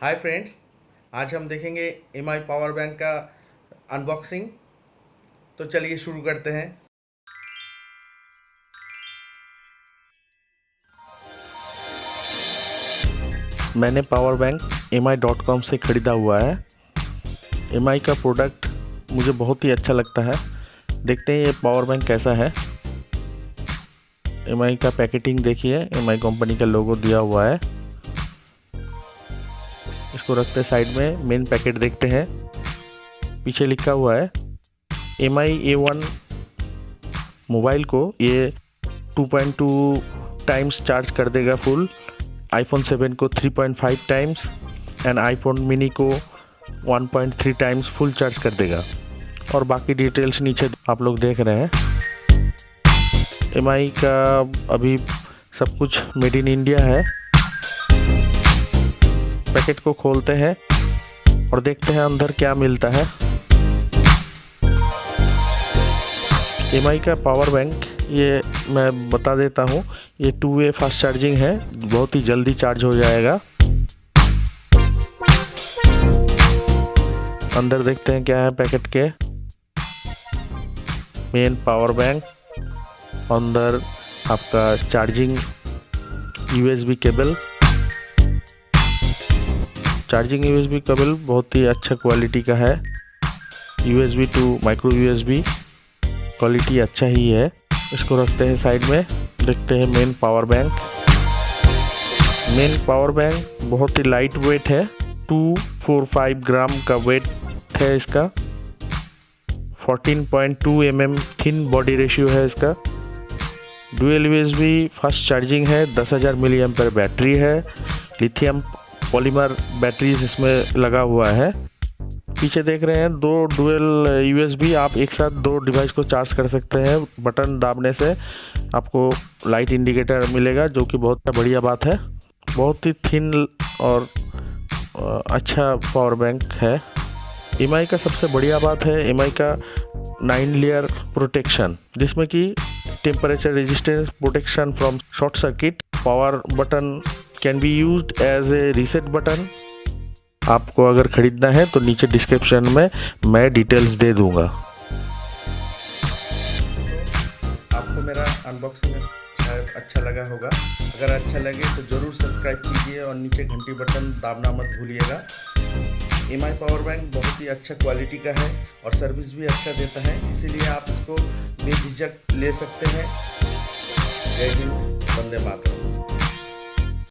Hi friends आज हम देखेंगे एम आई पावर बैंक का अनबॉक्सिंग तो चलिए शुरू करते हैं। मैंने power bank M I dot com से ख़रीदा हुआ है। एम आई का प्रोडक्ट मुझे बहुत ही अच्छा लगता है। देखते हैं ये पावर बैंक कैसा है। एम आई का पैकेटिंग देखिए एम आई कंपनी का लोगो दिया हुआ है। इसको रखते हैं साइड में मेन पैकेट देखते हैं। पीछे लिखा हुआ है M I A one mobile को ये 2.2 टाइम्स चार्ज कर देगा फुल आईफोन 7 को 3.5 टाइम्स एंड आईफोन मिनी को 1.3 टाइम्स फुल चार्ज कर देगा। और बाकी डिटेल्स नीचे आप लोग देख रहे हैं। MI का अभी सब कुछ मेड इन इंडिया है। पैकेट को खोलते हैं और देखते हैं अंदर क्या मिलता है। एमआई का पावर बैंक ये मैं बता देता हूँ, ये टू वे फास्ट चार्जिंग है, बहुत ही जल्दी चार्ज हो जाएगा। अंदर देखते हैं क्या है पैकेट के। मेन पावर बैंक अंदर आपका charging USB cable charging USB cable बहुत ही अच्छा क्वालिटी का है। USB to micro USB quality अच्छा ही है। इसको रखते हैं साइड में, देखते हैं main power bank main power bank बहुत ही लाइट वेट है। टू फोर फाइव ग्राम का वेट है इसका। 14.2 mm थिन बॉडी रेशियो है इसका। डुअल यूएसबी फास्ट चार्जिंग है 10000 हज़ार मिली एम्पर बैटरी है। लिथियम पॉलीमर बैटरीज इसमें लगा हुआ है। पीछे देख रहे हैं, दो डुअल यूएसबी आप एक साथ दो डिवाइस को चार्ज कर सकते हैं, बटन दाबने से आपको लाइट इंडिकेटर मिलेगा, जो कि बहुत बढ़िया बात है। बहुत ही थिन और अच्छा पावर बैंक है। एमआई का सबसे बढ़िया बात है एमआई का नाइन लेयर प्रोटेक्शन, जिसमें कि temperature resistance protection from short circuit, power button can be use as a reset button आपको अगर ख़रीदना है तो नीचे डिस्क्रिप्शन में मैं डिटेल्स दे दूँगा। आपको मेरा अनबॉक्सिंग शायद अच्छा लगा होगा। अगर अच्छा लगे तो ज़रूर सब्सक्राइब कीजिए और नीचे घंटी बटन दाबना मत भूलिएगा। एम आई पावर बैंक बहुत ही अच्छा क्वालिटी का है और सर्विस भी अच्छा देता है। इसीलिए आप इसको बेझिझक ले सकते हैं। जय हिंद, वंदे मातरम।